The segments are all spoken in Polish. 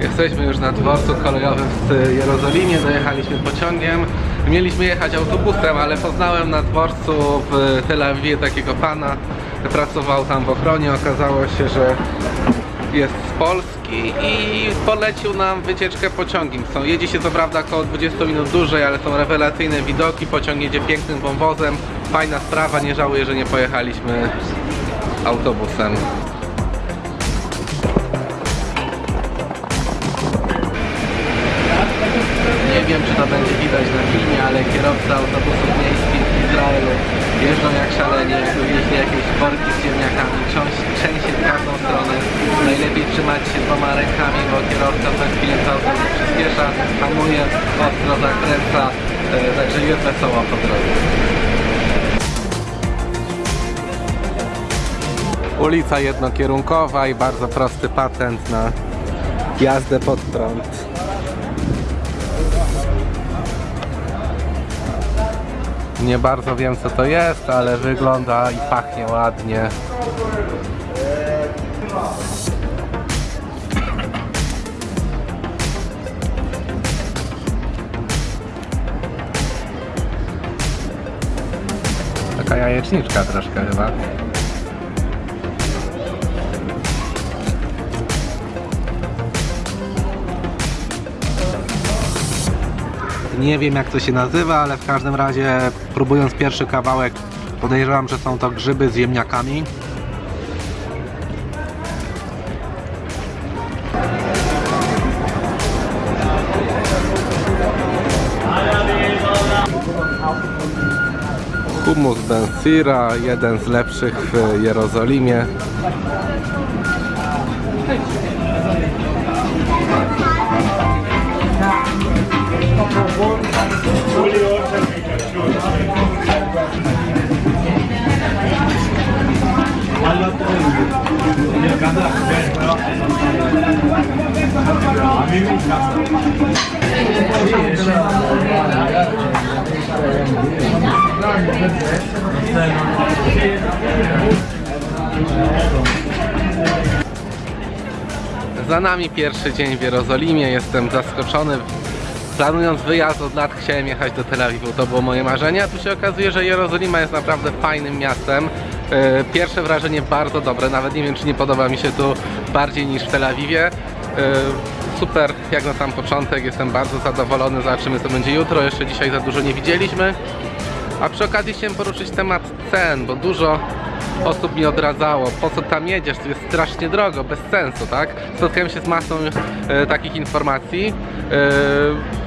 Jesteśmy już na dworcu kolejowym w Jerozolimie, dojechaliśmy pociągiem. Mieliśmy jechać autobusem, ale poznałem na dworcu w Tel Awiwie takiego pana, pracował tam w ochronie, okazało się, że jest z Polski i polecił nam wycieczkę pociągiem. Są, jedzie się co prawda około 20 minut dłużej, ale są rewelacyjne widoki, pociąg jedzie pięknym wąwozem, fajna sprawa, nie żałuję, że nie pojechaliśmy autobusem. Nie wiem, czy to będzie widać na filmie, ale kierowcy autobusów miejskich w Izraelu jeżdżą jak szaleni, jakby wieźli jakieś worki z ziemniakami, trzęsie w każdą stronę. Najlepiej trzymać się dwoma rękami, bo kierowca co chwilę czas przyspiesza, hamuje, ostro zakręca, e, także jest wesoło po drodze. Ulica jednokierunkowa i bardzo prosty patent na jazdę pod prąd. Nie bardzo wiem co to jest, ale wygląda i pachnie ładnie. Taka jajeczniczka troszkę chyba. Nie wiem jak to się nazywa, ale w każdym razie próbując pierwszy kawałek podejrzewam, że są to grzyby z ziemniakami. Hummus Ben Sira, jeden z lepszych w Jerozolimie. Za nami pierwszy dzień w Jerozolimie, jestem zaskoczony. Planując wyjazd od lat chciałem jechać do Tel Awiwu, to było moje marzenie, a tu się okazuje, że Jerozolima jest naprawdę fajnym miastem. E, Pierwsze wrażenie bardzo dobre, nawet nie wiem czy nie podoba mi się tu bardziej niż w Tel Awiwie. E, Super, jak na sam początek, jestem bardzo zadowolony, zobaczymy co będzie jutro, jeszcze dzisiaj za dużo nie widzieliśmy. A przy okazji chciałem poruszyć temat cen, bo dużo osób mi odradzało, po co tam jedziesz, to jest strasznie drogo, bez sensu, tak? Spotkałem się z masą e, takich informacji. E,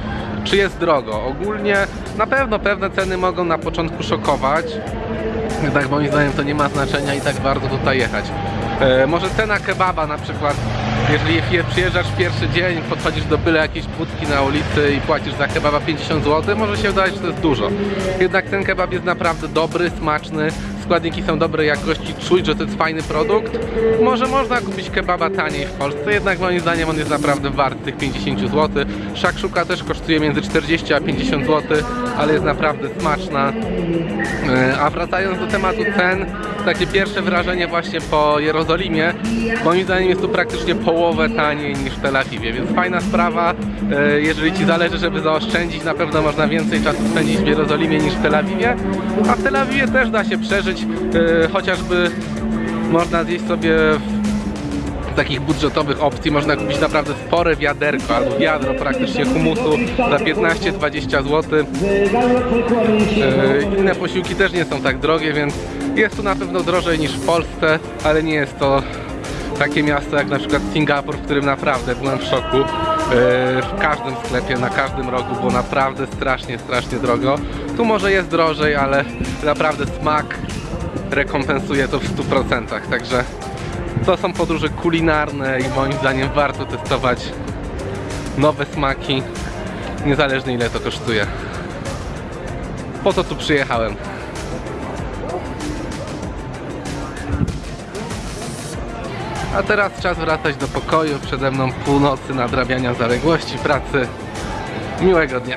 czy jest drogo? Ogólnie na pewno pewne ceny mogą na początku szokować. Jednak moim zdaniem to nie ma znaczenia i tak bardzo tutaj jechać. E, może cena kebaba na przykład, jeżeli je- przyjeżdżasz w pierwszy dzień, podchodzisz do byle jakiejś budki na ulicy i płacisz za kebaba 50 zł, może się wydawać, że to jest dużo. Jednak ten kebab jest naprawdę dobry, smaczny, składniki są dobrej jakości, czuć, że to jest fajny produkt. Może można kupić kebaba taniej w Polsce, jednak moim zdaniem on jest naprawdę wart tych 50 zł. Szakszuka też kosztuje między 40 a 50 zł, ale jest naprawdę smaczna. E, A wracając do tematu cen, takie pierwsze wrażenie właśnie po Jerozolimie, moim zdaniem jest tu praktycznie połowę taniej niż w Tel Awiwie, więc fajna sprawa. E, Jeżeli Ci zależy, żeby zaoszczędzić, na pewno można więcej czasu spędzić w Jerozolimie niż w Tel Awiwie, a w Tel Awiwie też da się przeżyć, e, chociażby można zjeść sobie z takich budżetowych opcji można kupić naprawdę spore wiaderko albo wiadro praktycznie humusu za 15-20 zł. E, Inne posiłki też nie są tak drogie, więc jest tu na pewno drożej niż w Polsce, ale nie jest to takie miasto jak na przykład Singapur, w którym naprawdę byłem w szoku. E, W każdym sklepie, na każdym rogu było naprawdę strasznie, strasznie drogo. Tu może jest drożej, ale naprawdę smak rekompensuje to w 100%, także to są podróże kulinarne i moim zdaniem warto testować nowe smaki, niezależnie ile to kosztuje. Po to tu przyjechałem. A teraz czas wracać do pokoju. Przede mną północy nadrabiania zaległości pracy. Miłego dnia.